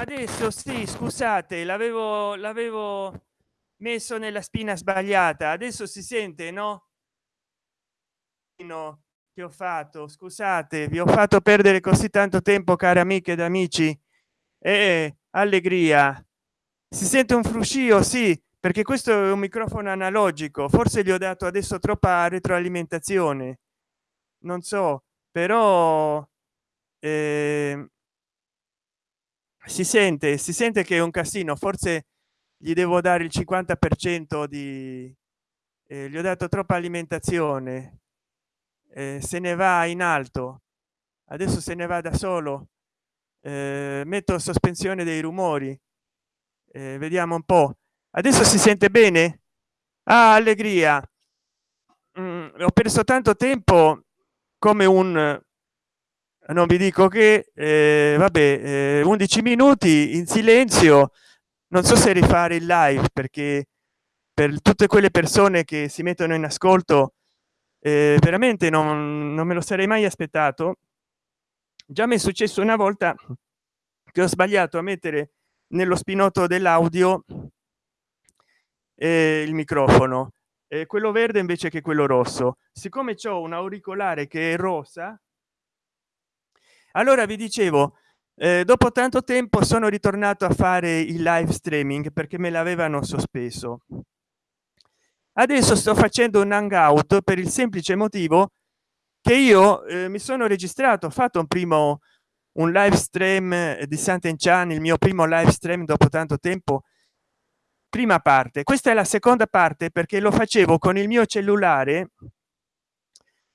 adesso sì scusate l'avevo l'avevo messo nella spina sbagliata. Adesso si sente no? No che ho fatto scusate vi ho fatto perdere così tanto tempo cari amiche ed amici. E allegria. Si sente un fruscio? Sì perché questo è un microfono analogico. Forse gli ho dato adesso troppa retroalimentazione. Non so però eh, si sente si sente che è un casino forse gli devo dare il 50 per cento di eh, gli ho dato troppa alimentazione eh, se ne va in alto adesso se ne va da solo eh, metto sospensione dei rumori eh, vediamo un po. Adesso si sente bene? Ah, allegria. Mm, ho perso tanto tempo come un non vi dico che eh, vabbè eh, 11 minuti in silenzio. Non so se rifare il live perché per tutte quelle persone che si mettono in ascolto eh, veramente non, non me lo sarei mai aspettato. Già mi è successo una volta che ho sbagliato a mettere nello spinotto dell'audio eh, il microfono quello verde invece che quello rosso. Siccome c'è un auricolare che è rosa allora vi dicevo eh, dopo tanto tempo sono ritornato a fare il live streaming perché me l'avevano sospeso. Adesso sto facendo un hangout per il semplice motivo che io eh, mi sono registrato ho fatto un primo un live stream di Sant'Enchan il mio primo live stream dopo tanto tempo. Prima parte. Questa è la seconda parte perché lo facevo con il mio cellulare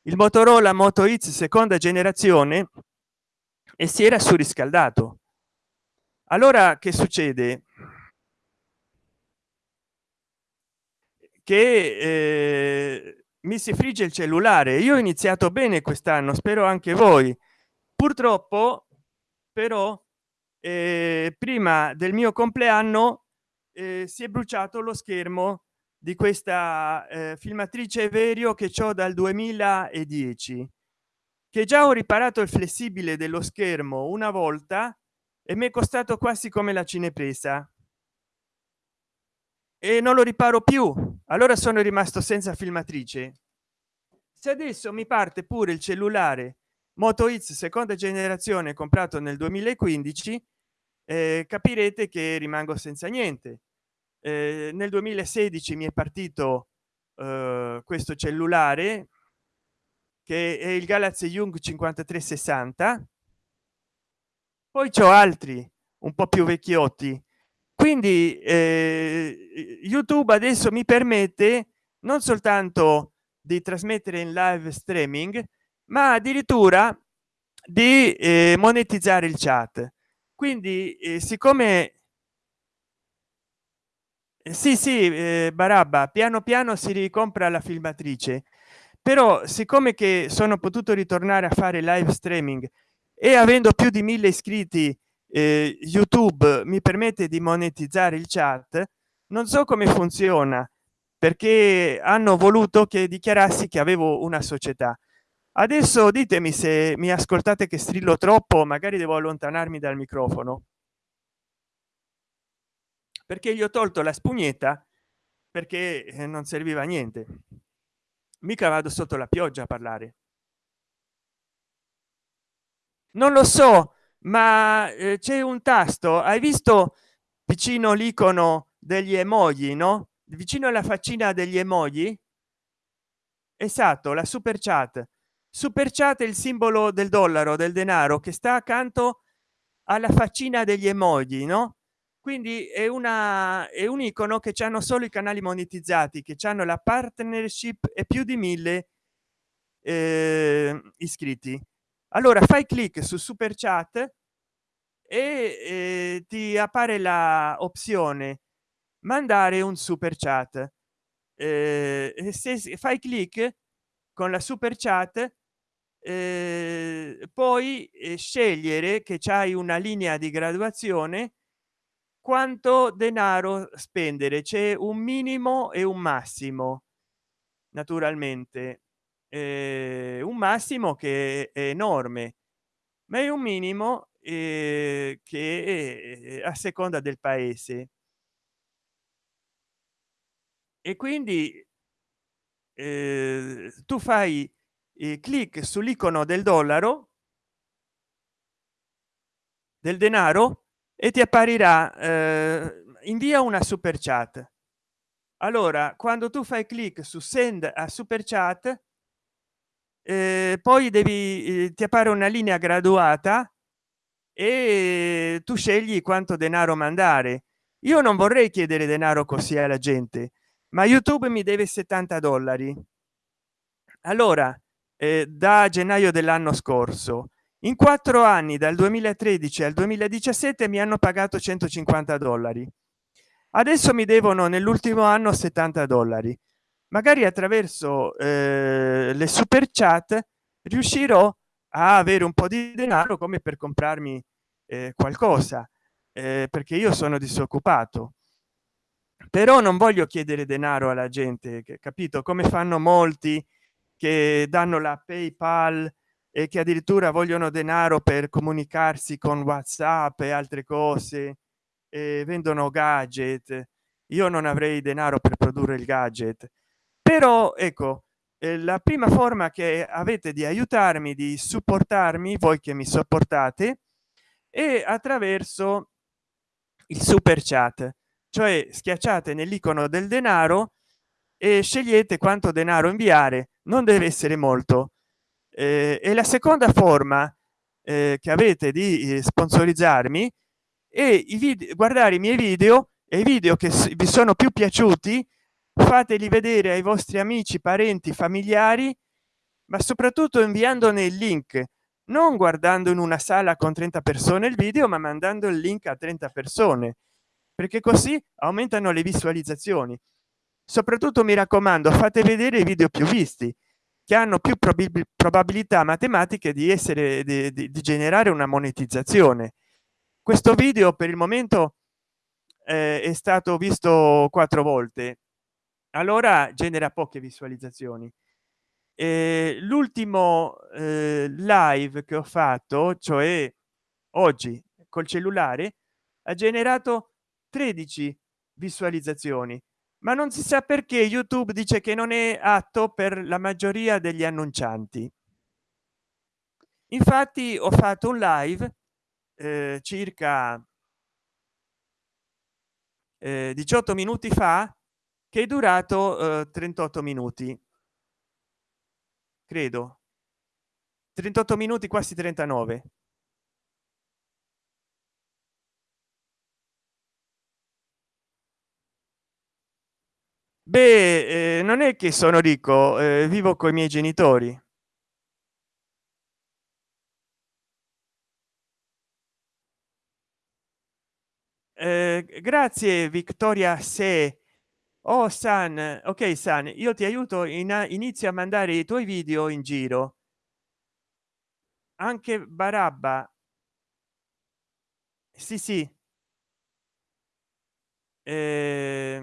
il motorola moto x seconda generazione e si era surriscaldato. Allora che succede? Che eh, mi si frigge il cellulare. Io ho iniziato bene quest'anno spero anche voi. Purtroppo però eh, prima del mio compleanno eh, si è bruciato lo schermo di questa eh, filmatrice verio che ho dal 2010 che già ho riparato il flessibile dello schermo una volta e mi è costato quasi come la cinepresa. E non lo riparo più. Allora sono rimasto senza filmatrice. Se adesso mi parte pure il cellulare moto x seconda generazione comprato nel 2015 eh, capirete che rimango senza niente. Eh, nel 2016 mi è partito eh, questo cellulare che è il galaxy young 5360 poi c'ho altri un po più vecchiotti. Quindi eh, youtube adesso mi permette non soltanto di trasmettere in live streaming ma addirittura di eh, monetizzare il chat. Quindi eh, siccome eh, sì sì eh, barabba piano piano si ricompra la filmatrice però siccome che sono potuto ritornare a fare live streaming e avendo più di mille iscritti eh, youtube mi permette di monetizzare il chat non so come funziona perché hanno voluto che dichiarassi che avevo una società. Adesso ditemi se mi ascoltate che strillo troppo magari devo allontanarmi dal microfono. Perché gli ho tolto la spugnetta perché eh, non serviva a niente mica vado sotto la pioggia a parlare. Non lo so ma eh, c'è un tasto. Hai visto vicino l'icono degli emoji no? Vicino alla faccina degli emoji? Esatto la super chat. Super chat è il simbolo del dollaro del denaro che sta accanto alla faccina degli emoji no quindi è una è un icono che hanno solo i canali monetizzati che hanno la partnership e più di mille eh, iscritti. Allora fai clic su super chat e eh, ti appare la opzione mandare un super chat. Eh, se fai clic con la super chat eh, poi eh, scegliere che c'hai una linea di graduazione quanto denaro spendere? C'è un minimo e un massimo naturalmente. Eh, un massimo che è enorme ma è un minimo eh, che a seconda del paese. E quindi eh, tu fai eh, clic sull'icono del dollaro del denaro e ti apparirà eh, invia una super chat. Allora quando tu fai clic su send a super chat eh, poi devi eh, ti appare una linea graduata e tu scegli quanto denaro mandare. Io non vorrei chiedere denaro così alla gente ma youtube mi deve 70 dollari. Allora eh, da gennaio dell'anno scorso in quattro anni dal 2013 al 2017 mi hanno pagato 150 dollari. Adesso mi devono nell'ultimo anno 70 dollari. Magari attraverso eh, le super chat riuscirò a avere un po di denaro come per comprarmi eh, qualcosa eh, perché io sono disoccupato. Però non voglio chiedere denaro alla gente capito? Come fanno molti che danno la paypal e che addirittura vogliono denaro per comunicarsi con whatsapp e altre cose e vendono gadget. Io non avrei denaro per produrre il gadget. Però ecco eh, la prima forma che avete di aiutarmi di supportarmi voi che mi sopportate e attraverso il super chat. Cioè schiacciate nell'icono del denaro e scegliete quanto denaro inviare. Non deve essere molto eh, e la seconda forma eh, che avete di eh, sponsorizzarmi e i video guardare i miei video e i video che vi sono più piaciuti fateli vedere ai vostri amici parenti familiari ma soprattutto inviandone il link non guardando in una sala con 30 persone il video ma mandando il link a 30 persone perché così aumentano le visualizzazioni. Soprattutto mi raccomando fate vedere i video più visti che hanno più probabilità matematiche di essere di, di, di, generare una monetizzazione. Questo video per il momento eh, è stato visto quattro volte. Allora genera poche visualizzazioni. Eh, l'ultimo eh, live che ho fatto cioè oggi col cellulare ha generato 13 visualizzazioni ma non si sa perché youtube dice che non è atto per la maggioria degli annuncianti. Infatti ho fatto un live eh, circa eh, 18 minuti fa che è durato eh, 38 minuti. Credo. 38 minuti quasi 39 beh eh, non è che sono ricco eh, vivo con i miei genitori. Eh, grazie vittoria se oh san ok san io ti aiuto in inizio a mandare i tuoi video in giro. Anche barabba. Sì sì. Eh,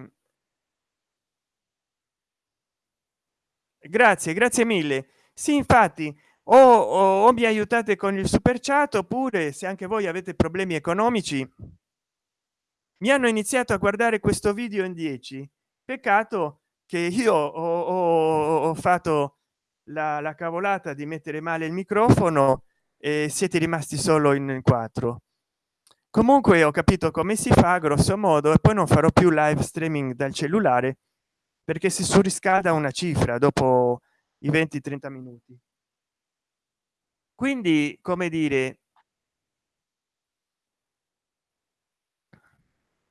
grazie grazie mille. Sì infatti o, o, o mi aiutate con il super chat oppure se anche voi avete problemi economici mi hanno iniziato a guardare questo video in 10 peccato che io ho, ho, ho fatto la, la, cavolata di mettere male il microfono e siete rimasti solo in quattro. Comunque ho capito come si fa grosso modo e poi non farò più live streaming dal cellulare perché si surriscalda una cifra dopo i 20 30 minuti. Quindi come dire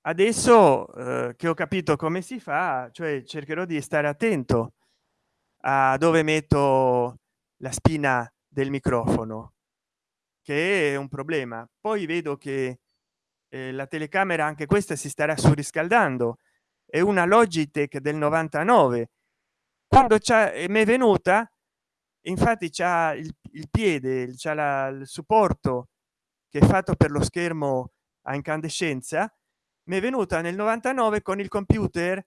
adesso eh, che ho capito come si fa cioè cercherò di stare attento a dove metto la spina del microfono che è un problema. Poi vedo che eh, la telecamera anche questa si starà surriscaldando è una logitech del 99 quando c'è mi è venuta infatti c'ha il, il piede c'è il supporto che è fatto per lo schermo a incandescenza mi è venuta nel 99 con il computer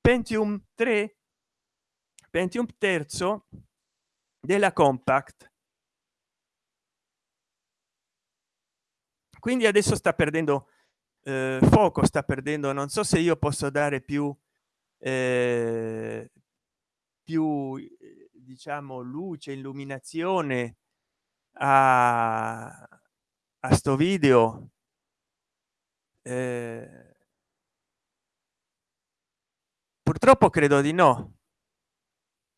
pentium 3 pentium terzo della compact. Quindi adesso sta perdendo eh, fuoco sta perdendo non so se io posso dare più eh, più diciamo luce illuminazione a, a sto video. Eh, purtroppo credo di no.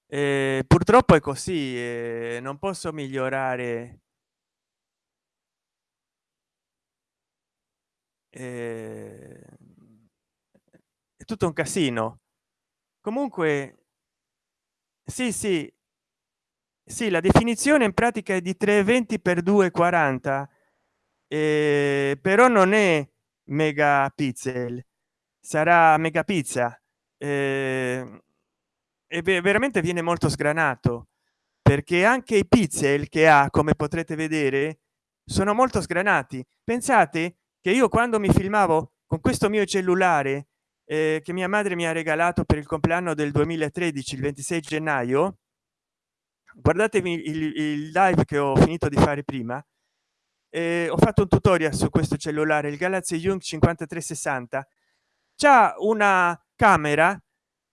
Eh, purtroppo è così eh, non posso migliorare eh, è tutto un casino. Comunque sì sì. Sì la definizione in pratica è di 320 per 240 eh, però non è megapixel sarà megapizza eh, e veramente viene molto sgranato perché anche i pixel che ha come potrete vedere sono molto sgranati. Pensate che io quando mi filmavo con questo mio cellulare eh, che mia madre mi ha regalato per il compleanno del 2013 il 26 gennaio guardatevi il, il live che ho finito di fare prima eh, ho fatto un tutorial su questo cellulare il galaxy young 5360 c'è una camera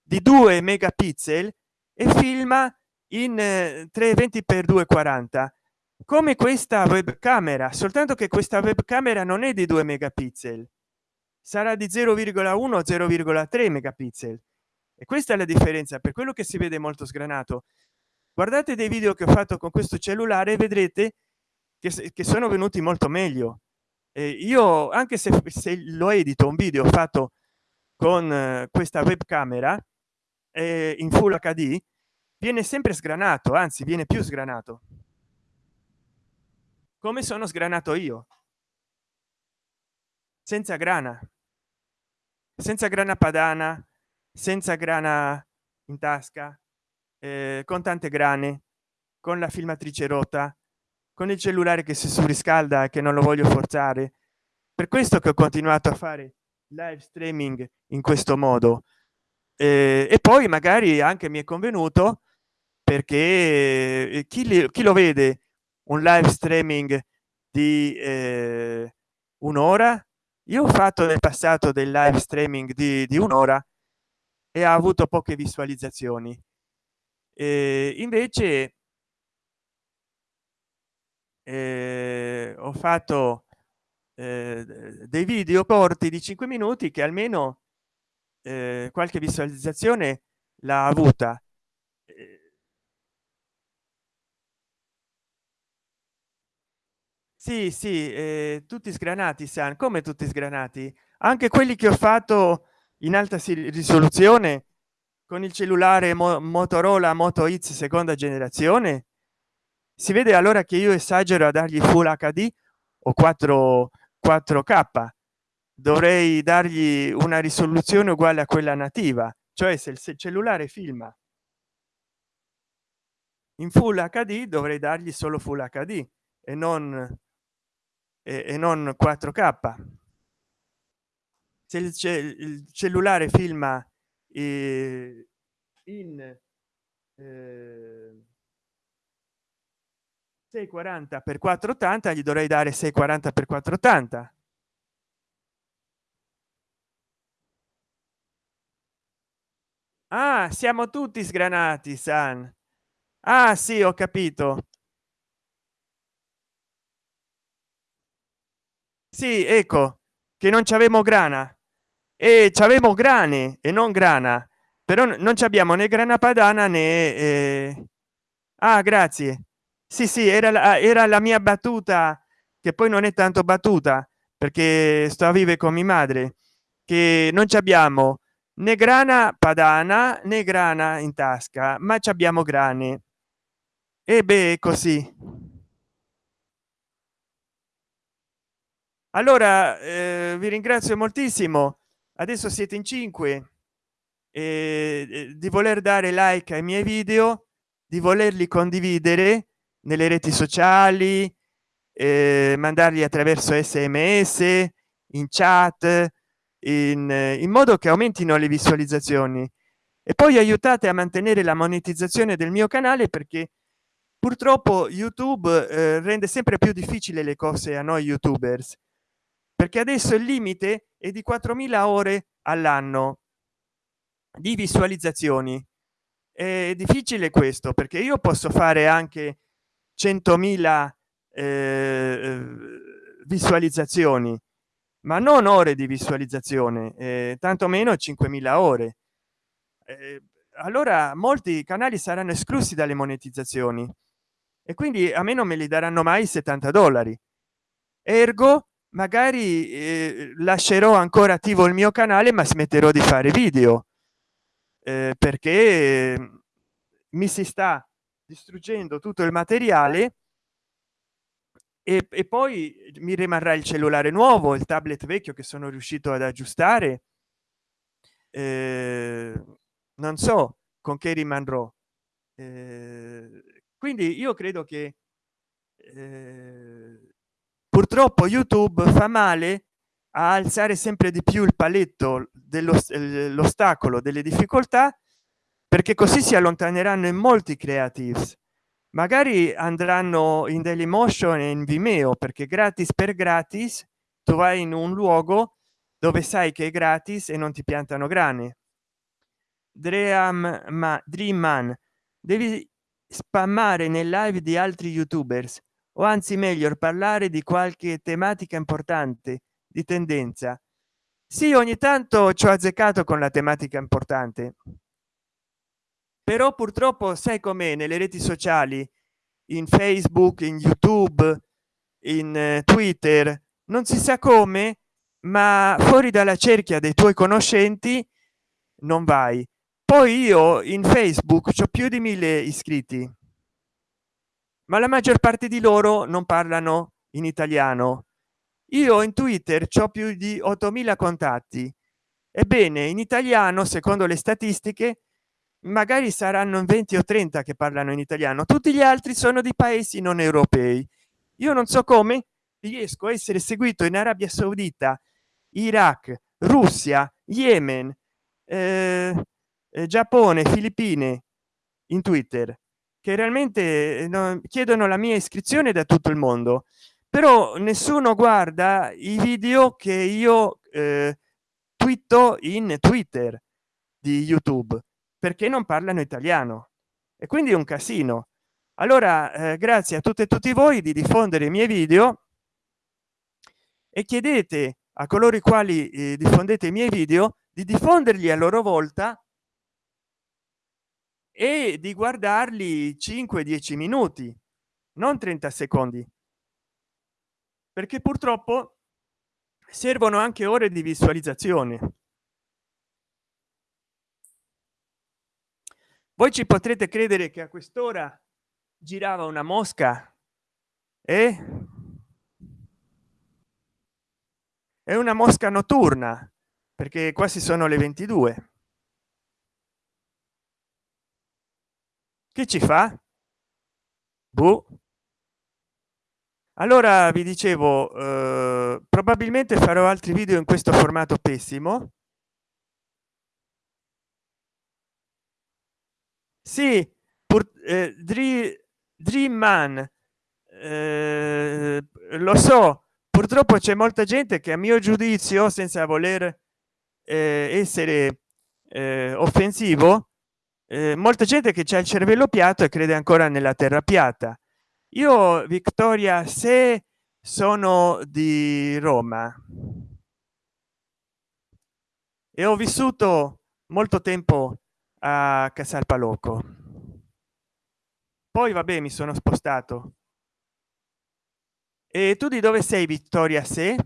di 2 megapixel e filma in eh, 320 x 240 come questa webcamera soltanto che questa webcamera non è di 2 megapixel. Sarà di 0,1 0,3 megapixel. E questa è la differenza per quello che si vede molto sgranato. Guardate dei video che ho fatto con questo cellulare vedrete che, che sono venuti molto meglio. Eh, io anche se, se lo edito un video fatto con eh, questa webcamera eh, in full hd viene sempre sgranato anzi viene più sgranato come sono sgranato io? Senza grana. Senza grana padana senza grana in tasca eh, con tante grane con la filmatrice rotta con il cellulare che si surriscalda e che non lo voglio forzare. Per questo che ho continuato a fare live streaming in questo modo. Eh, e poi magari anche mi è convenuto perché eh, chi, li, chi lo vede un live streaming di eh, un'ora. Io ho fatto nel passato del live streaming di, di un'ora e ha avuto poche visualizzazioni. Eh, invece eh, ho fatto eh, dei video corti di 5 minuti che almeno eh, qualche visualizzazione l'ha avuta sì sì eh, tutti sgranati san come tutti sgranati? Anche quelli che ho fatto in alta risoluzione con il cellulare Mo motorola moto x seconda generazione si vede allora che io esagero a dargli full hd o 4 4k dovrei dargli una risoluzione uguale a quella nativa cioè se il cellulare filma in full hd dovrei dargli solo full hd e non e, non 4k se il, cellulare filma eh, in eh, 640 per 480 gli dovrei dare 640 per 480 ah siamo tutti sgranati san. Ah sì ho capito sì ecco che non ci avemo grana. E ci avemo grane e non grana però non ci abbiamo né grana padana né eh... ah grazie. Sì sì era la, era la mia battuta che poi non è tanto battuta perché sto a vive con mia madre che non ci abbiamo né grana padana né grana in tasca ma ci abbiamo grane. E beh così allora eh, vi ringrazio moltissimo. Adesso siete in 5 eh, di voler dare like ai miei video di volerli condividere nelle reti sociali eh, mandarli attraverso sms in chat in, in modo che aumentino le visualizzazioni. E poi aiutate a mantenere la monetizzazione del mio canale perché purtroppo youtube eh, rende sempre più difficile le cose a noi youtubers perché adesso il limite è di 4000 ore all'anno di visualizzazioni. È difficile questo perché io posso fare anche 100.000 eh, visualizzazioni ma non ore di visualizzazione eh, tanto meno 5.000 ore. Eh, allora molti canali saranno esclusi dalle monetizzazioni e quindi a me non me li daranno mai 70 dollari. Ergo magari eh, lascerò ancora attivo il mio canale ma smetterò di fare video. Eh, perché mi si sta distruggendo tutto il materiale e, e, poi mi rimarrà il cellulare nuovo il tablet vecchio che sono riuscito ad aggiustare. Eh, non so con che rimarrò. Eh, quindi io credo che eh, purtroppo youtube fa male a alzare sempre di più il paletto dell'ostacolo delle difficoltà perché così si allontaneranno in molti creatives. Magari andranno in dailymotion e in vimeo perché gratis per gratis tu vai in un luogo dove sai che è gratis e non ti piantano grane. Dream ma dream man devi spammare nel live di altri youtubers o anzi meglio parlare di qualche tematica importante di tendenza. Sì ogni tanto ci ho azzeccato con la tematica importante. Però purtroppo sai com'è nelle reti sociali in facebook in youtube in eh, twitter non si sa come ma fuori dalla cerchia dei tuoi conoscenti non vai. Poi io in facebook ho più di mille iscritti ma la maggior parte di loro non parlano in italiano. Io in twitter ho più di 8000 contatti. Ebbene in italiano secondo le statistiche magari saranno 20 o 30 che parlano in italiano. Tutti gli altri sono di paesi non europei. Io non so come riesco a essere seguito in arabia saudita iraq russia yemen eh, eh, giappone filippine in twitter che realmente eh, no, chiedono la mia iscrizione da tutto il mondo. Però nessuno guarda i video che io eh, twitto in twitter di youtube perché non parlano italiano. E quindi è un casino. Allora eh, grazie a tutte e tutti voi di diffondere i miei video. E chiedete a coloro i quali eh, diffondete i miei video di diffonderli a loro volta e di guardarli 5 10 minuti non 30 secondi. Perché purtroppo servono anche ore di visualizzazione. Voi ci potrete credere che a quest'ora girava una mosca e è una mosca notturna perché quasi sono le 22 che ci fa boh. allora vi dicevo eh, probabilmente farò altri video in questo formato pessimo sì pur, eh, dream, dream man eh, lo so purtroppo c'è molta gente che a mio giudizio senza voler eh, essere eh, offensivo eh, molta gente che c'è il cervello piatto e crede ancora nella terra piatta io vittoria se sono di roma e ho vissuto molto tempo a Casalpalocco. Poi vabbè, mi sono spostato. E tu di dove sei, Vittoria? Se?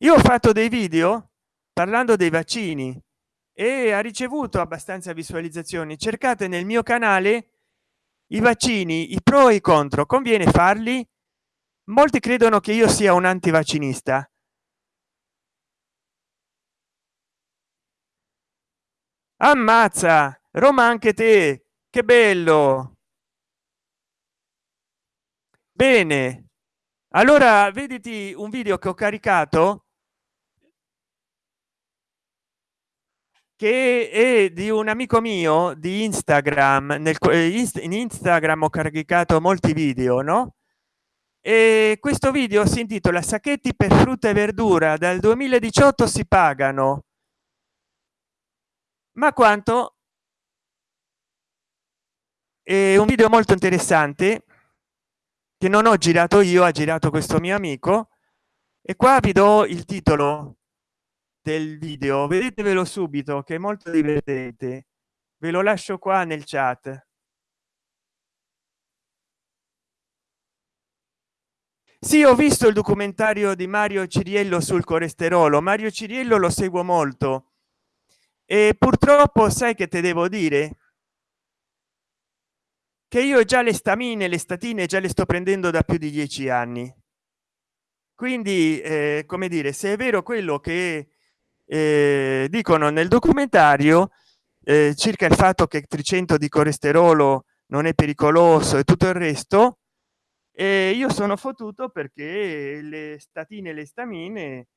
Io ho fatto dei video parlando dei vaccini e ha ricevuto abbastanza visualizzazioni. Cercate nel mio canale i vaccini, i pro e i contro. Conviene farli? Molti credono che io sia un antivaccinista ammazza roma anche te che bello bene allora vediti un video che ho caricato che è di un amico mio di instagram nel in instagram ho caricato molti video no? E questo video si intitola sacchetti per frutta e verdura dal 2018 si pagano. Ma quanto? È un video molto interessante che non ho girato io ha girato questo mio amico e qua vi do il titolo del video. Vedetevelo subito che è molto divertente. Ve lo lascio qua nel chat. Sì ho visto il documentario di mario ciriello sul colesterolo. Mario ciriello lo seguo molto. E purtroppo sai che te devo dire? Che io già le stamine le statine già le sto prendendo da più di dieci anni. Quindi eh, come dire se è vero quello che eh, dicono nel documentario eh, circa il fatto che 300 di colesterolo non è pericoloso e tutto il resto e io sono fottuto perché le statine le stamine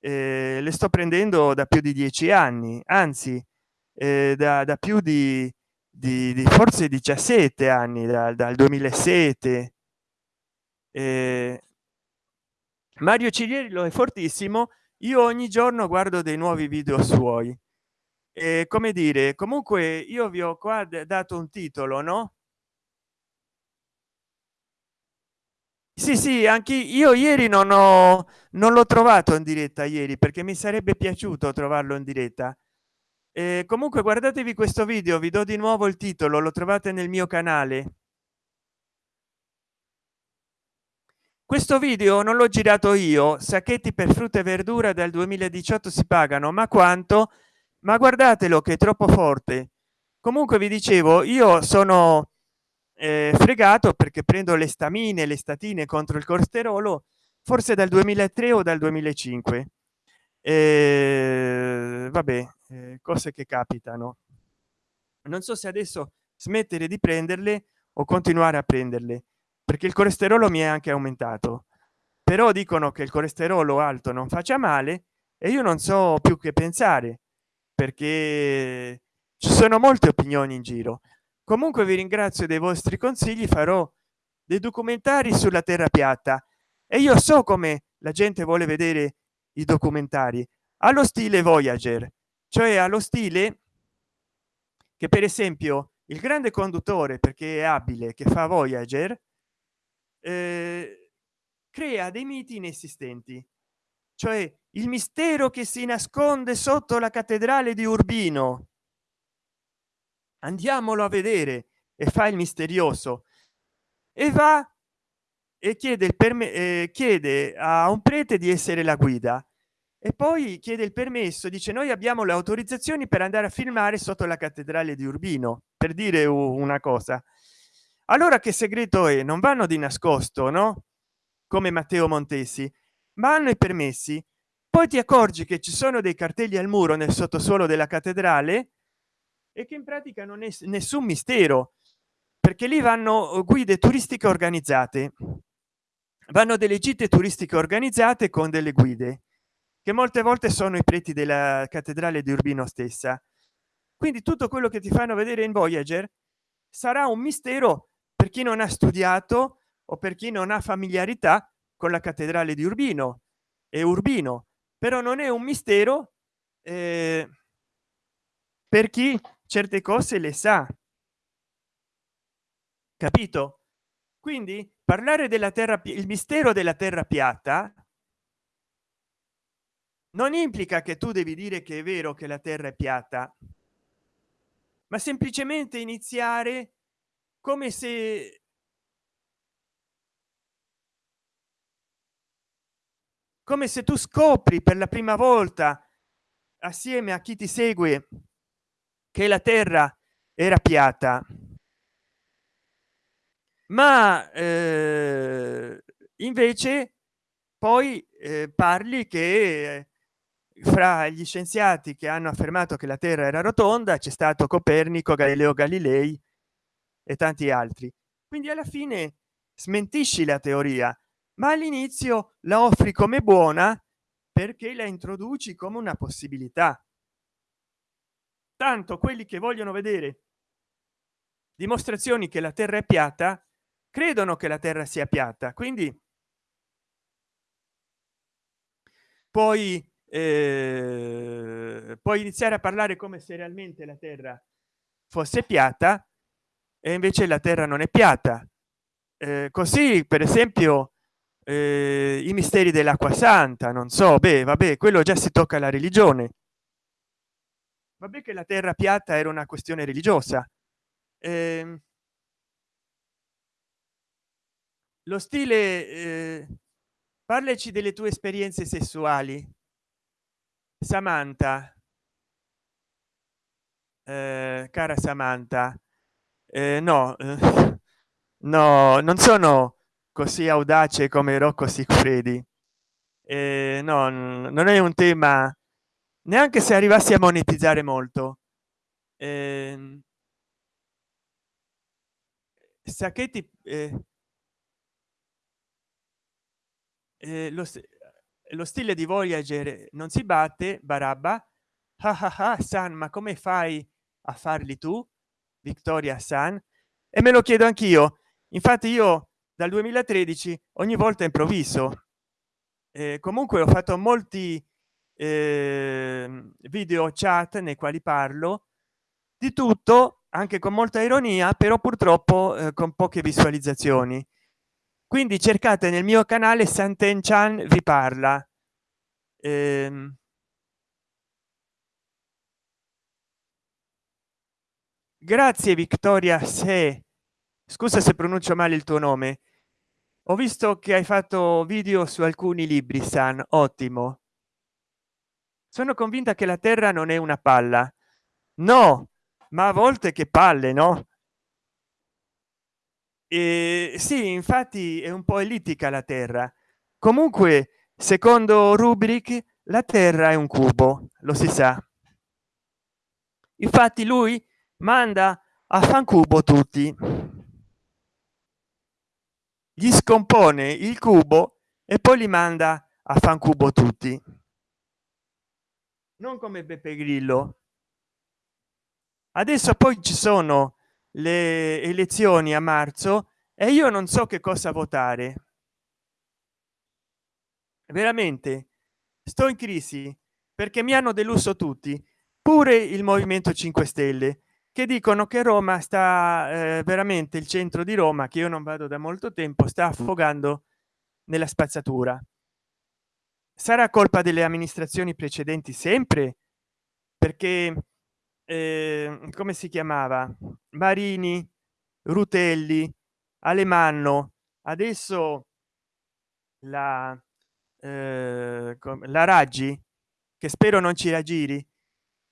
eh, le sto prendendo da più di dieci anni anzi eh, da, da, più di, di, di, forse 17 anni da, dal 2007 eh, mario ciriello è fortissimo io ogni giorno guardo dei nuovi video suoi. E come dire comunque io vi ho qua dato un titolo no? Sì sì anche io ieri non ho non l'ho trovato in diretta ieri perché mi sarebbe piaciuto trovarlo in diretta. E comunque guardatevi questo video vi do di nuovo il titolo lo trovate nel mio canale questo video non l'ho girato io sacchetti per frutta e verdura dal 2018 si pagano ma quanto? Ma guardatelo che è troppo forte. Comunque vi dicevo io sono eh, fregato perché prendo le stamine le statine contro il colesterolo forse dal 2003 o dal 2005 eh, vabbè eh, cose che capitano. Non so se adesso smettere di prenderle o continuare a prenderle perché il colesterolo mi è anche aumentato. Però dicono che il colesterolo alto non faccia male e io non so più che pensare perché ci sono molte opinioni in giro. Comunque vi ringrazio dei vostri consigli farò dei documentari sulla terra piatta e io so come la gente vuole vedere i documentari. Allo stile voyager cioè allo stile che per esempio il grande conduttore perché è abile che fa voyager eh, crea dei miti inesistenti. Cioè il mistero che si nasconde sotto la cattedrale di urbino. Andiamolo a vedere. E fa il misterioso. E va e chiede per me eh, chiede a un prete di essere la guida. E poi chiede il permesso dice noi abbiamo le autorizzazioni per andare a filmare sotto la cattedrale di urbino per dire una cosa allora che segreto è? Non vanno di nascosto no? Come matteo montesi. Ma hanno i permessi. Poi ti accorgi che ci sono dei cartelli al muro nel sottosuolo della cattedrale e che in pratica non è nessun mistero perché lì vanno uh, guide turistiche organizzate. Vanno delle gite turistiche organizzate con delle guide che molte volte sono i preti della cattedrale di urbino stessa. Quindi tutto quello che ti fanno vedere in voyager sarà un mistero chi non ha studiato o per chi non ha familiarità con la cattedrale di urbino e urbino. Però non è un mistero eh, per chi certe cose le sa. Capito? Quindi parlare della terra il mistero della terra piatta non implica che tu devi dire che è vero che la terra è piatta ma semplicemente iniziare come se come se tu scopri per la prima volta assieme a chi ti segue che la terra era piatta. Ma eh, invece poi eh, parli che fra gli scienziati che hanno affermato che la terra era rotonda c'è stato copernico galileo galilei e tanti altri. Quindi alla fine smentisci la teoria ma all'inizio la offri come buona perché la introduci come una possibilità. Tanto quelli che vogliono vedere dimostrazioni che la terra è piatta credono che la terra sia piatta. Quindi poi eh, puoi iniziare a parlare come se realmente la terra fosse piatta e invece la terra non è piatta. Eh, così per esempio eh, i misteri dell'acqua santa non so beh vabbè quello già si tocca la religione. Vabbè che la terra piatta era una questione religiosa. Eh, lo stile eh, parlaci delle tue esperienze sessuali. Samantha. Eh, cara samantha eh, no eh, no non sono così audace come rocco sicuredi eh, no non è un tema neanche se arrivassi a monetizzare molto. Eh, sacchetti eh, eh, lo, lo stile di voyager non si batte barabba. Ah, ah, ah, san ma come fai a farli tu vittoria san e me lo chiedo anch'io. Infatti io dal 2013 ogni volta improvviso. Eh, comunque ho fatto molti eh, video chat nei quali parlo. Di tutto anche con molta ironia però purtroppo eh, con poche visualizzazioni. Quindi cercate nel mio canale santen chan vi parla. Ehm, grazie vittoria se scusa se pronuncio male il tuo nome. Ho visto che hai fatto video su alcuni libri san ottimo. Sono convinta che la terra non è una palla. No ma a volte che palle no? E sì infatti è un po ellittica la terra. Comunque secondo rubric la terra è un cubo lo si sa. Infatti lui manda a fancubo tutti. Gli scompone il cubo e poi li manda a fancubo tutti. Non come beppe grillo. Adesso poi ci sono le elezioni a marzo e io non so che cosa votare. Veramente sto in crisi perché mi hanno deluso tutti pure il movimento 5 stelle che dicono che roma sta eh, veramente il centro di roma che io non vado da molto tempo sta affogando nella spazzatura. Sarà colpa delle amministrazioni precedenti sempre? Perché eh, come si chiamava? Marini rutelli alemanno. Adesso la eh, la raggi che spero non ci raggiri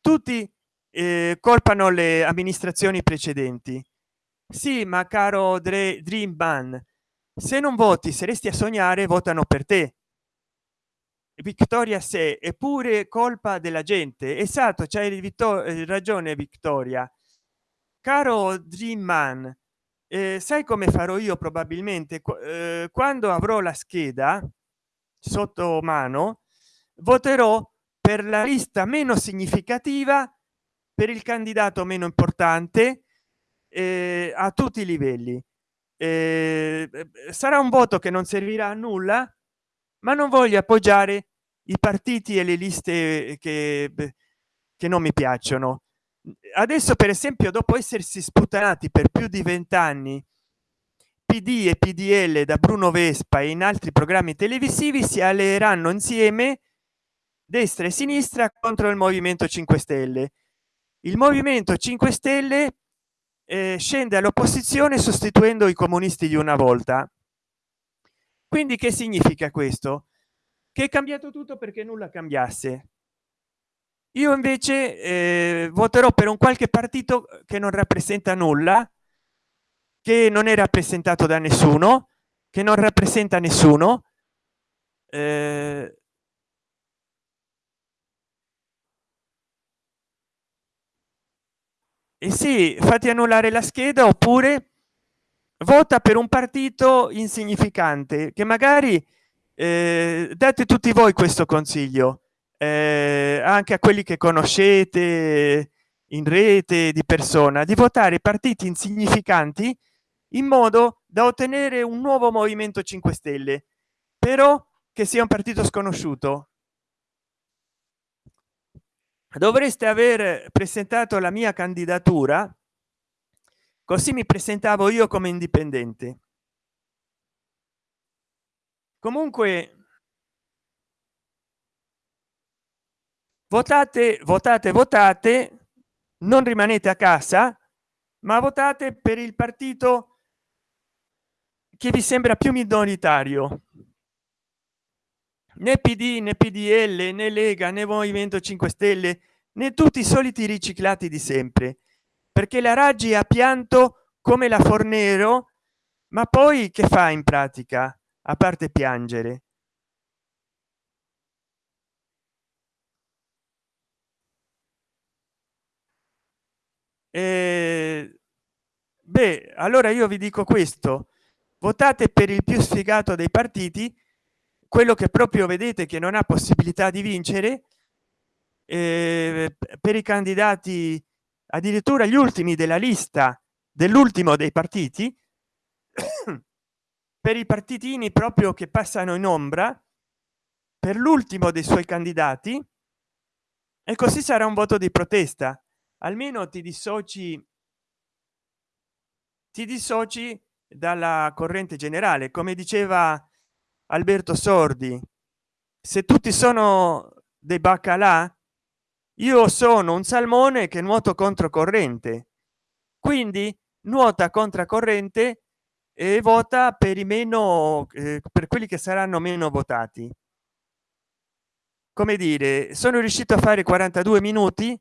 tutti eh, colpano le amministrazioni precedenti. Sì ma caro Dre, dream ban se non voti se resti a sognare votano per te. Vittoria se è pure colpa della gente. Esatto c'hai eh, ragione vittoria caro dream man eh, sai come farò io probabilmente? Eh, quando avrò la scheda sotto mano voterò per la lista meno significativa per il candidato meno importante eh, a tutti i livelli. Eh, sarà un voto che non servirà a nulla ma non voglio appoggiare i partiti e le liste che, che non mi piacciono. Adesso per esempio dopo essersi sputanati per più di vent'anni pd e pdl da bruno vespa e in altri programmi televisivi si alleeranno insieme destra e sinistra contro il movimento 5 stelle il movimento 5 stelle eh, scende all'opposizione sostituendo i comunisti di una volta. Quindi che significa questo? Che è cambiato tutto perché nulla cambiasse. Io invece eh, voterò per un qualche partito che non rappresenta nulla che non è rappresentato da nessuno che non rappresenta nessuno eh, e sì fatti annullare la scheda oppure vota per un partito insignificante che magari eh, date tutti voi questo consiglio eh, anche a quelli che conoscete in rete di persona di votare partiti insignificanti in modo da ottenere un nuovo movimento 5 stelle però che sia un partito sconosciuto dovreste aver presentato la mia candidatura così mi presentavo io come indipendente. Comunque votate votate votate non rimanete a casa ma votate per il partito che vi sembra più minoritario né pd né pdl né lega né movimento 5 stelle né tutti i soliti riciclati di sempre. Perché la raggi ha pianto come la fornero ma poi che fa in pratica a parte piangere? E beh allora io vi dico questo. Votate per il più sfigato dei partiti quello che proprio vedete che non ha possibilità di vincere eh, per i candidati addirittura gli ultimi della lista dell'ultimo dei partiti per i partitini proprio che passano in ombra per l'ultimo dei suoi candidati e così sarà un voto di protesta. Almeno ti dissoci ti dissoci dalla corrente generale. Come diceva alberto sordi se tutti sono dei baccalà io sono un salmone che nuoto controcorrente quindi nuota contracorrente e vota per i meno eh, per quelli che saranno meno votati. Come dire sono riuscito a fare 42 minuti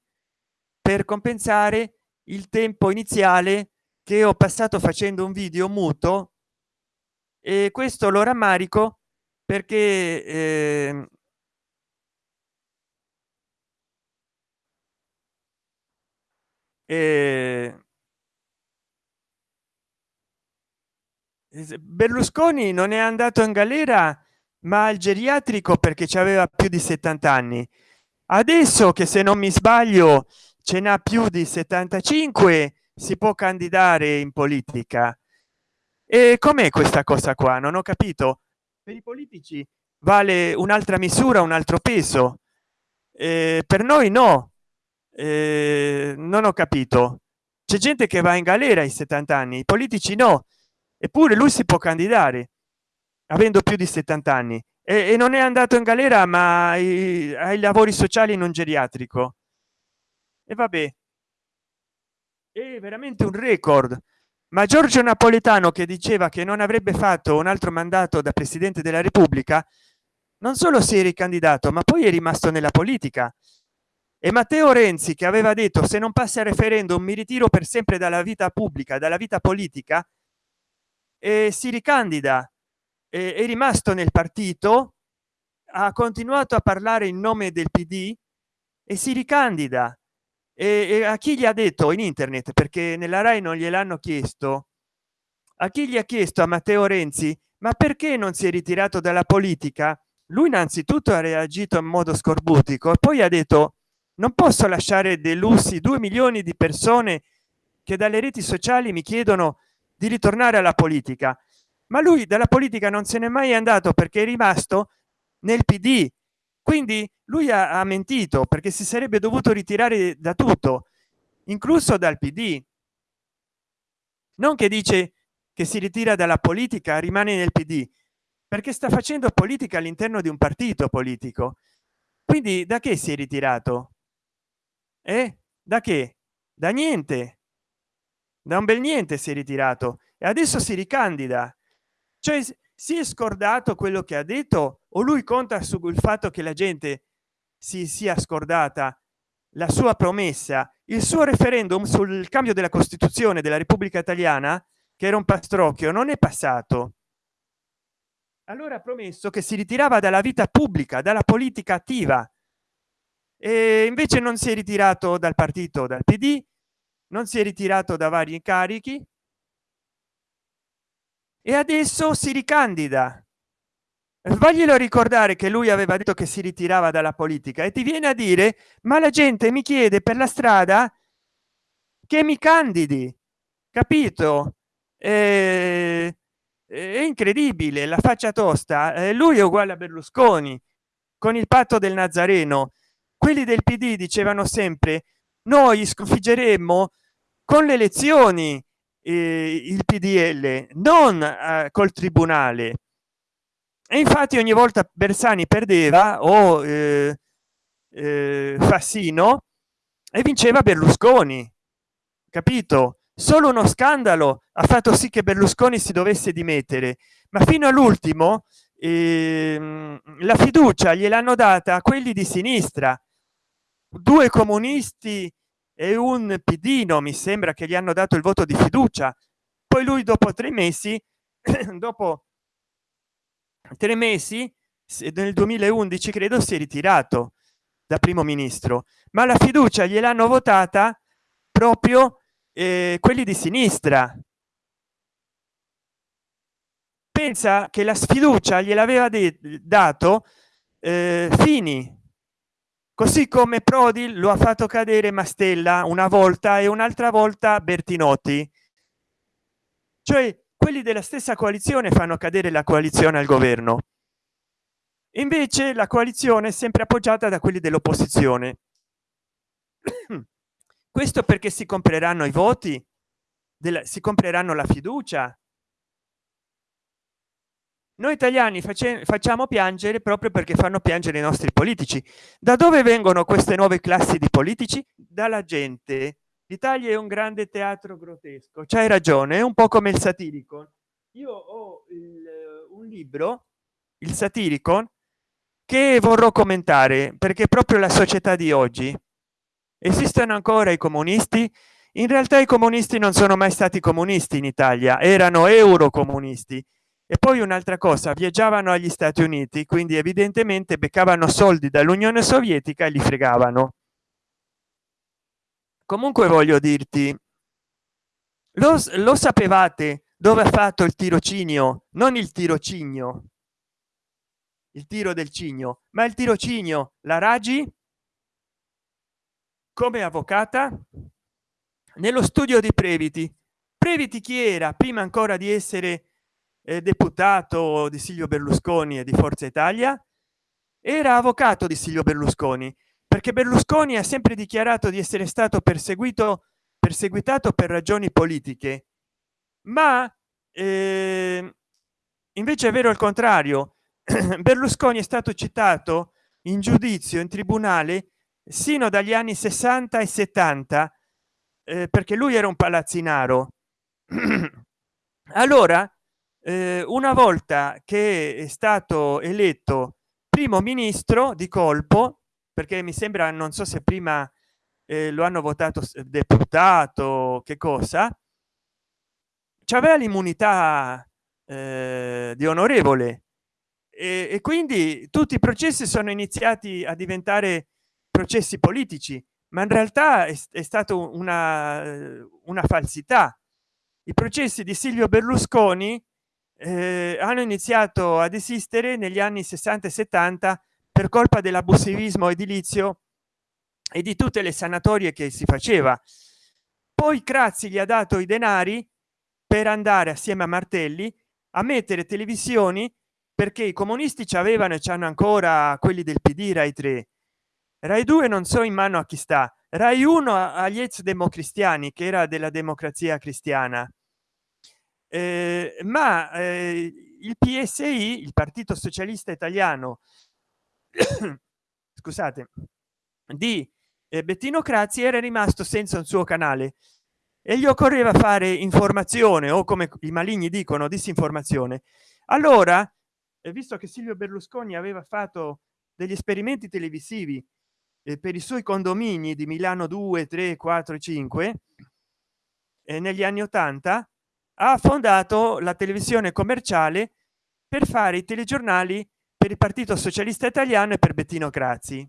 per compensare il tempo iniziale che ho passato facendo un video muto e questo lo rammarico perché eh, eh, berlusconi non è andato in galera ma al geriatrico perché ci aveva più di 70 anni. Adesso che se non mi sbaglio ce n'ha più di 75 si può candidare in politica e com'è questa cosa qua? Non ho capito. Per i politici vale un'altra misura un altro peso. Eh, per noi no. Eh, non ho capito. C'è gente che va in galera ai 70 anni i politici no. Eppure lui si può candidare avendo più di 70 anni. E, e non è andato in galera ma ai, ai lavori sociali in un geriatrico. E vabbè. È veramente un record ma giorgio napoletano che diceva che non avrebbe fatto un altro mandato da presidente della repubblica non solo si è ricandidato ma poi è rimasto nella politica. E matteo renzi che aveva detto se non passa il referendum mi ritiro per sempre dalla vita pubblica dalla vita politica e si ricandida. E è rimasto nel partito ha continuato a parlare in nome del pd e si ricandida e, a chi gli ha detto in internet perché nella rai non gliel'hanno chiesto a chi gli ha chiesto a matteo renzi ma perché non si è ritirato dalla politica? Lui innanzitutto ha reagito in modo scorbutico e poi ha detto non posso lasciare delusi due milioni di persone che dalle reti sociali mi chiedono di ritornare alla politica. Ma lui dalla politica non se n'è mai andato perché è rimasto nel pd quindi lui ha, ha mentito perché si sarebbe dovuto ritirare da tutto incluso dal pd non che dice che si ritira dalla politica rimane nel pd perché sta facendo politica all'interno di un partito politico. Quindi da che si è ritirato? Eh? Da che? Da niente. Da un bel niente si è ritirato. E adesso si ricandida. Cioè si è scordato quello che ha detto o lui conta sul fatto che la gente si sia scordata la sua promessa il suo referendum sul cambio della costituzione della repubblica italiana che era un pastrocchio non è passato. Allora ha promesso che si ritirava dalla vita pubblica dalla politica attiva e invece non si è ritirato dal partito dal pd non si è ritirato da vari incarichi e adesso si ricandida sbaglielo ricordare che lui aveva detto che si ritirava dalla politica e ti viene a dire ma la gente mi chiede per la strada che mi candidi capito? Eh, è incredibile la faccia tosta. Eh, lui è uguale a berlusconi con il patto del nazareno. Quelli del pd dicevano sempre noi sconfiggeremo con le elezioni eh, il pdl non eh, col tribunale e infatti ogni volta bersani perdeva o eh, eh, fassino e vinceva berlusconi capito? Solo uno scandalo ha fatto sì che berlusconi si dovesse dimettere ma fino all'ultimo ehm, la fiducia gliel'hanno data a quelli di sinistra. Due comunisti e un pidino mi sembra che gli hanno dato il voto di fiducia. Poi lui dopo tre mesi dopo tre mesi? Nel 2011 credo si è ritirato da primo ministro ma la fiducia gliel'hanno votata proprio eh, quelli di sinistra. Pensa che la sfiducia gliel'aveva dato eh, fini. Così come prodi lo ha fatto cadere mastella una volta e un'altra volta bertinotti. Cioè quelli della stessa coalizione fanno cadere la coalizione al governo. Invece la coalizione è sempre appoggiata da quelli dell'opposizione. Questo perché si compreranno i voti della, si compreranno la fiducia. Noi italiani facciamo piangere proprio perché fanno piangere i nostri politici. Da dove vengono queste nuove classi di politici? Dalla gente l'italia è un grande teatro grottesco. C'hai ragione è un po come il satirico. Io ho il, un libro il satirico che vorrò commentare perché proprio la società di oggi. Esistono ancora i comunisti? In realtà i comunisti non sono mai stati comunisti in italia erano eurocomunisti. E poi un'altra cosa viaggiavano agli stati uniti quindi evidentemente beccavano soldi dall'unione sovietica e li fregavano comunque voglio dirti lo, lo sapevate dove ha fatto il tirocinio? Non il tirocinio. Il tiro del cigno. Ma il tirocinio la raggi? Come avvocata? Nello studio di previti. Previti chi era prima ancora di essere eh, deputato di silvio berlusconi e di forza italia? Era avvocato di silvio berlusconi perché berlusconi ha sempre dichiarato di essere stato perseguito perseguitato per ragioni politiche. Ma eh, invece è vero il contrario. Berlusconi è stato citato in giudizio in tribunale sino dagli anni 60 e 70 eh, perché lui era un palazzinaro. Allora eh, una volta che è stato eletto primo ministro di colpo perché mi sembra non so se prima eh, lo hanno votato deputato che cosa c'aveva l'immunità eh, di onorevole. E, e quindi tutti i processi sono iniziati a diventare processi politici ma in realtà è, è stato una una falsità. I processi di silvio berlusconi eh, hanno iniziato ad esistere negli anni 60 e 70 per colpa dell'abusivismo edilizio e di tutte le sanatorie che si faceva. Poi Crazzi gli ha dato i denari per andare assieme a Martelli a mettere televisioni perché i comunisti ci avevano e ci hanno ancora quelli del PD Rai 3 Rai 2 non so in mano a chi sta. Rai 1 agli ex democristiani che era della democrazia cristiana. Eh, ma eh, il psi il partito socialista italiano scusate. Di eh, bettino crazzi era rimasto senza un suo canale e gli occorreva fare informazione o come i maligni dicono disinformazione. Allora visto che silvio berlusconi aveva fatto degli esperimenti televisivi eh, per i suoi condomini di milano 2 3 4 5 eh, negli anni 80 ha fondato la televisione commerciale per fare i telegiornali per il partito socialista italiano e per bettino crazzi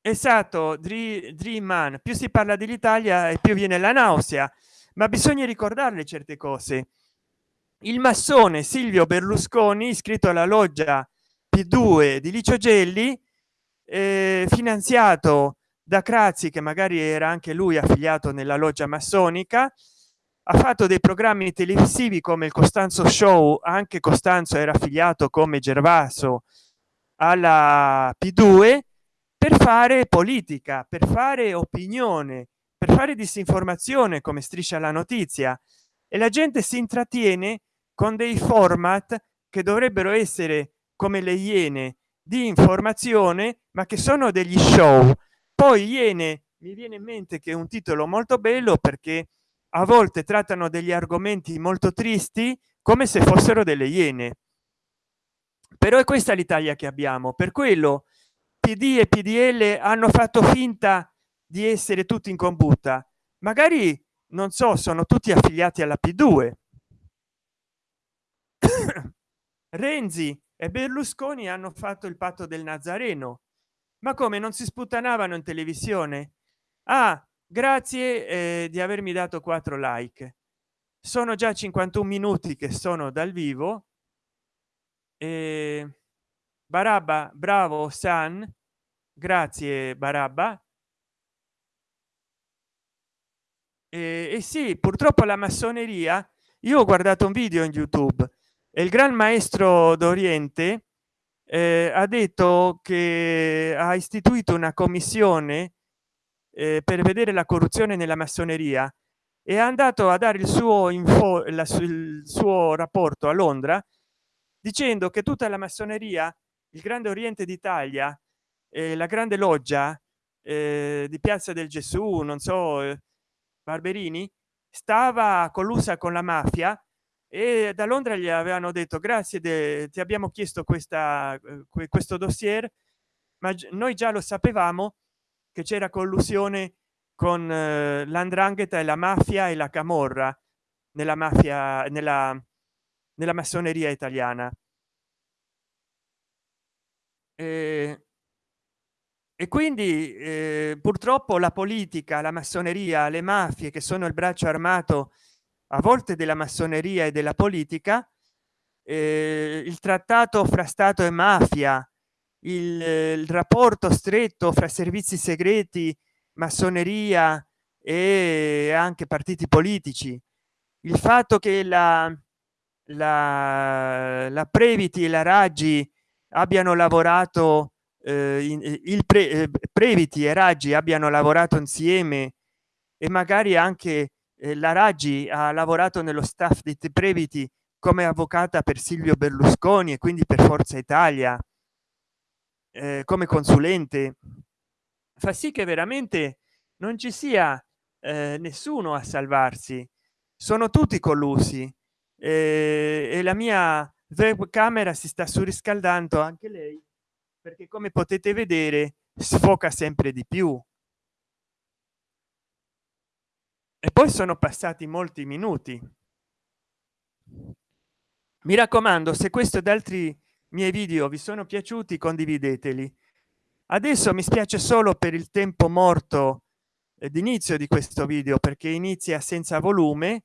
esatto dream man più si parla dell'italia e più viene la nausea ma bisogna ricordarle certe cose. Il massone silvio berlusconi iscritto alla loggia p2 di licio gelli eh, finanziato da Crazzi che magari era anche lui affiliato nella loggia massonica ha fatto dei programmi televisivi come il Costanzo Show anche Costanzo era affiliato come Gervaso alla p2 per fare politica per fare opinione per fare disinformazione come striscia la notizia. E la gente si intrattiene con dei format che dovrebbero essere come le iene di informazione ma che sono degli show. Poi iene mi viene in mente che è un titolo molto bello perché a volte trattano degli argomenti molto tristi come se fossero delle iene. Però è questa l'italia che abbiamo. Per quello pd e pdl hanno fatto finta di essere tutti in combutta magari non so sono tutti affiliati alla p2 renzi e berlusconi hanno fatto il patto del nazareno. Ma come non si sputtanavano in televisione? Ah grazie eh, di avermi dato 4 like. Sono già 51 minuti che sono dal vivo. E barabba bravo san. Grazie barabba. E, e sì purtroppo la massoneria io ho guardato un video in youtube e il gran maestro d'oriente eh, ha detto che ha istituito una commissione eh, per vedere la corruzione nella massoneria è andato a dare il suo info la, il suo rapporto a londra dicendo che tutta la massoneria il grande oriente d'italia eh, la grande loggia eh, di piazza del gesù non so eh, barberini stava collusa con la mafia e da londra gli avevano detto grazie de, ti abbiamo chiesto questa eh, questo dossier ma noi già lo sapevamo che c'era collusione con eh, l'andrangheta e la mafia e la camorra nella mafia nella nella massoneria italiana. E, e quindi eh, purtroppo la politica la massoneria le mafie che sono il braccio armato a volte della massoneria e della politica eh, il trattato fra stato e mafia il, il rapporto stretto fra servizi segreti massoneria e anche partiti politici. Il fatto che la la, la previti e la raggi abbiano lavorato eh, il pre, eh, previti e raggi abbiano lavorato insieme e magari anche eh, la raggi ha lavorato nello staff di previti come avvocata per silvio berlusconi e quindi per forza italia eh, come consulente fa sì che veramente non ci sia eh, nessuno a salvarsi. Sono tutti collusi. Eh, e la mia webcamera si sta surriscaldando anche lei perché come potete vedere sfoca sempre di più. E poi sono passati molti minuti. Mi raccomando se questo ed altri miei video vi sono piaciuti condivideteli. Adesso mi spiace solo per il tempo morto d'inizio di questo video perché inizia senza volume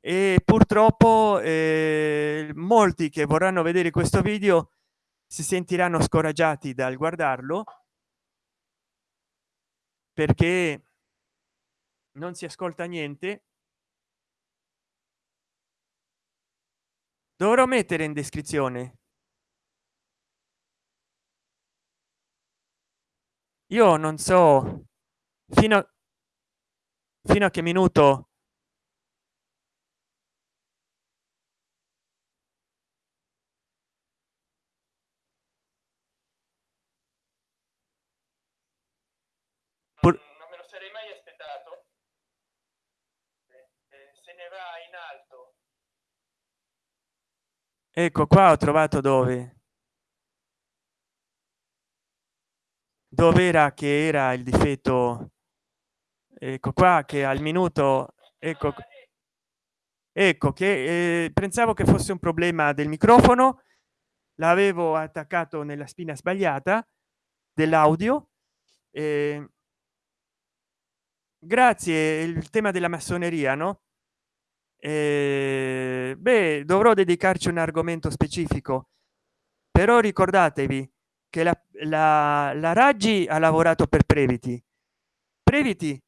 e purtroppo eh, molti che vorranno vedere questo video si sentiranno scoraggiati dal guardarlo perché non si ascolta niente. Dovrò mettere in descrizione io non so fino fino a che minuto in alto. Ecco qua ho trovato dove dove era che era il difetto? Ecco qua che al minuto ecco ecco che eh, pensavo che fosse un problema del microfono. L'avevo attaccato nella spina sbagliata dell'audio. Eh, grazie il tema della massoneria no? Eh, beh dovrò dedicarci un argomento specifico. Però ricordatevi che la, la, la raggi ha lavorato per previti previti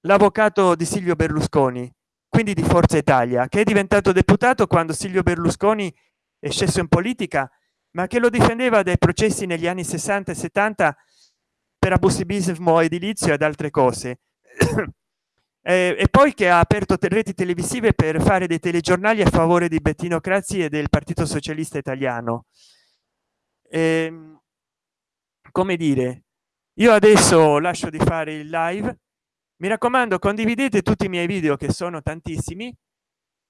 l'avvocato di silvio berlusconi quindi di forza italia che è diventato deputato quando silvio berlusconi è sceso in politica ma che lo difendeva dai processi negli anni 60 e 70 per abusivismo edilizio ed altre cose e, e poi che ha aperto reti televisive per fare dei telegiornali a favore di Bettino Crazzi e del Partito Socialista Italiano. E, ehm, come dire, io adesso lascio di fare il live. Mi raccomando, condividete tutti i miei video che sono tantissimi.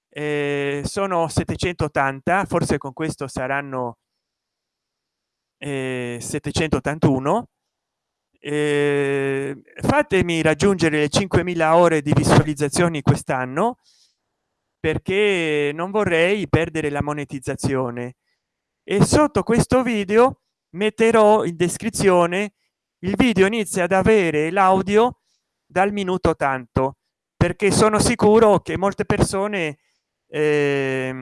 Eh, sono 780, forse con questo saranno eh, 781 eh, fatemi raggiungere le 5000 ore di visualizzazioni quest'anno perché non vorrei perdere la monetizzazione e sotto questo video metterò in descrizione il video inizia ad avere l'audio dal minuto tanto perché sono sicuro che molte persone eh,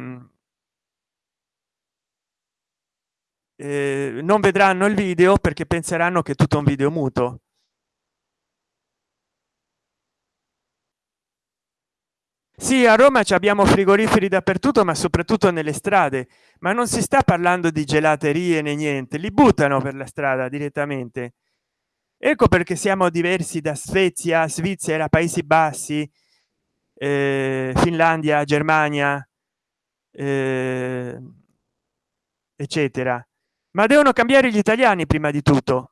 eh, non vedranno il video perché penseranno che è tutto un video muto sì a roma ci abbiamo frigoriferi dappertutto ma soprattutto nelle strade. Ma non si sta parlando di gelaterie né niente li buttano per la strada direttamente. Ecco perché siamo diversi da svezia svizzera paesi bassi eh, finlandia germania eh, eccetera. Ma devono cambiare gli italiani prima di tutto.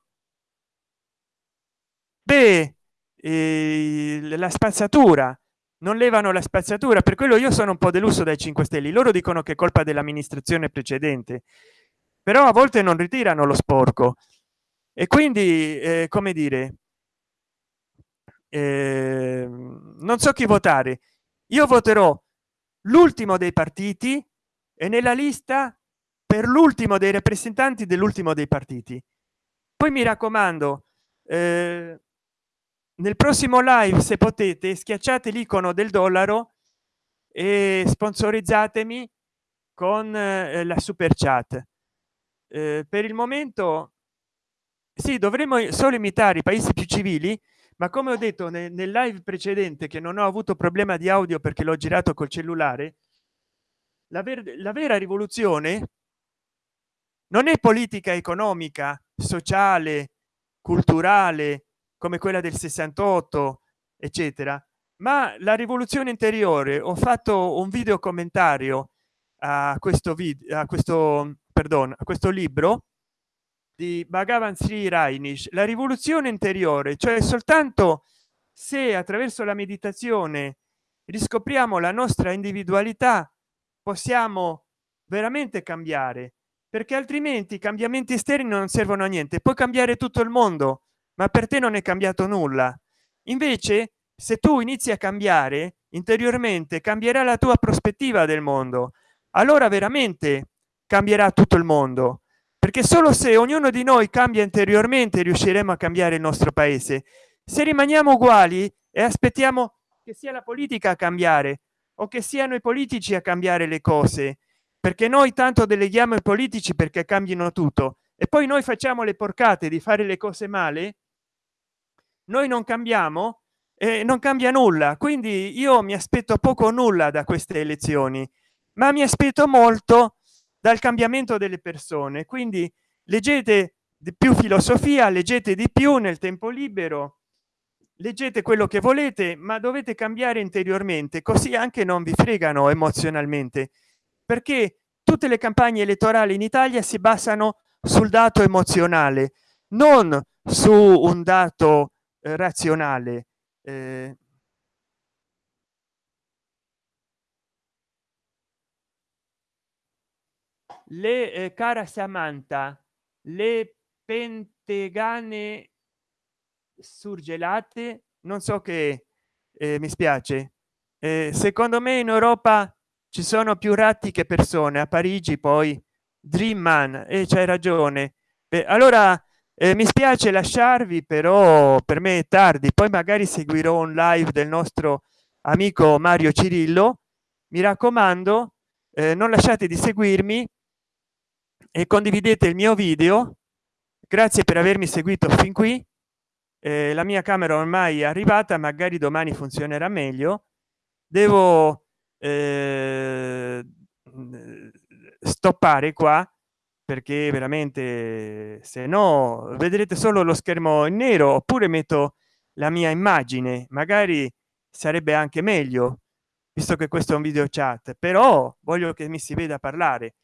Beh eh, la spazzatura non levano la spazzatura. Per quello io sono un po deluso dai 5 stelle. Loro dicono che è colpa dell'amministrazione precedente però a volte non ritirano lo sporco. E quindi eh, come dire eh, non so chi votare. Io voterò l'ultimo dei partiti e nella lista per l'ultimo dei rappresentanti dell'ultimo dei partiti. Poi mi raccomando eh, nel prossimo live se potete schiacciate l'icono del dollaro e sponsorizzatemi con eh, la super chat. Eh, per il momento sì dovremmo solo imitare i paesi più civili ma come ho detto nel, nel live precedente che non ho avuto problema di audio perché l'ho girato col cellulare la, ver la vera rivoluzione non è politica economica sociale culturale come quella del 68 eccetera. Ma la rivoluzione interiore ho fatto un video commentario a questo video a questo perdono a questo libro di bhagavan sri rainish. La rivoluzione interiore cioè soltanto se attraverso la meditazione riscopriamo la nostra individualità possiamo veramente cambiare perché altrimenti i cambiamenti esterni non servono a niente puoi cambiare tutto il mondo ma per te non è cambiato nulla. Invece se tu inizi a cambiare interiormente cambierà la tua prospettiva del mondo. Allora veramente cambierà tutto il mondo perché solo se ognuno di noi cambia interiormente riusciremo a cambiare il nostro paese. Se rimaniamo uguali e aspettiamo che sia la politica a cambiare o che siano i politici a cambiare le cose perché noi tanto deleghiamo i politici perché cambino tutto e poi noi facciamo le porcate di fare le cose male noi non cambiamo e non cambia nulla. Quindi io mi aspetto poco o nulla da queste elezioni ma mi aspetto molto dal cambiamento delle persone. Quindi leggete di più filosofia leggete di più nel tempo libero leggete quello che volete ma dovete cambiare interiormente così anche non vi fregano emozionalmente perché tutte le campagne elettorali in italia si basano sul dato emozionale non su un dato eh, razionale eh, le eh, cara samantha le pentegane surgelate non so che eh, mi spiace. Eh, secondo me in europa ci sono più ratti che persone a parigi poi dream man e c'hai ragione. Beh, allora eh, mi spiace lasciarvi però per me è tardi. Poi magari seguirò un live del nostro amico mario cirillo. Mi raccomando eh, non lasciate di seguirmi e condividete il mio video. Grazie per avermi seguito fin qui. Eh, la mia camera ormai è arrivata magari domani funzionerà meglio. Devo eh, stoppare qua perché veramente se no vedrete solo lo schermo in nero oppure metto la mia immagine magari sarebbe anche meglio visto che questo è un video chat però voglio che mi si veda parlare.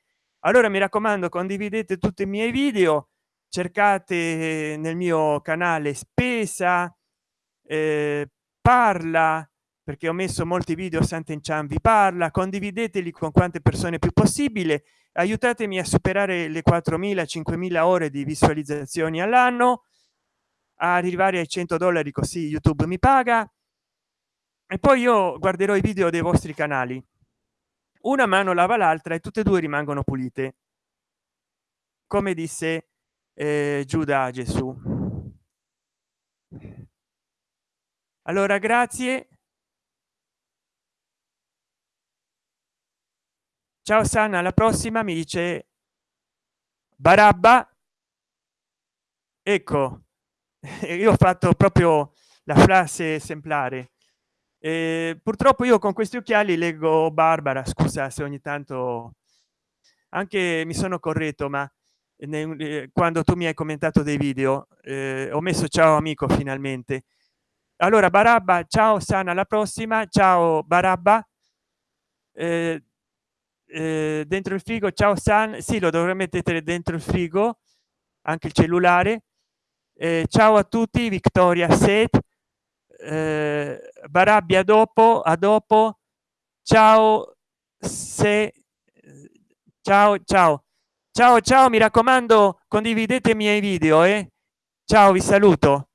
Allora mi raccomando condividete tutti i miei video cercate nel mio canale spesa eh, parla perché ho messo molti video Sant'Enchan vi parla condivideteli con quante persone più possibile aiutatemi a superare le 4000 5000 ore di visualizzazioni all'anno. A arrivare ai 100 dollari così youtube mi paga. E poi io guarderò i video dei vostri canali. Una mano lava l'altra e tutte e due rimangono pulite. Come disse eh, giuda gesù. Allora grazie ciao sana alla prossima mi dice barabba. Ecco io ho fatto proprio la frase esemplare. Eh, purtroppo io con questi occhiali leggo barbara scusa se ogni tanto anche mi sono corretto ma ne, quando tu mi hai commentato dei video eh, ho messo ciao amico finalmente. Allora barabba ciao sana alla prossima. Ciao barabba. Eh, eh, dentro il frigo. Ciao san. Sì lo dovrei mettere dentro il frigo anche il cellulare. Eh, ciao a tutti vittoria set. Eh, barabbia dopo a dopo. Ciao se ciao ciao. Ciao ciao mi raccomando condividete i miei video e eh? ciao vi saluto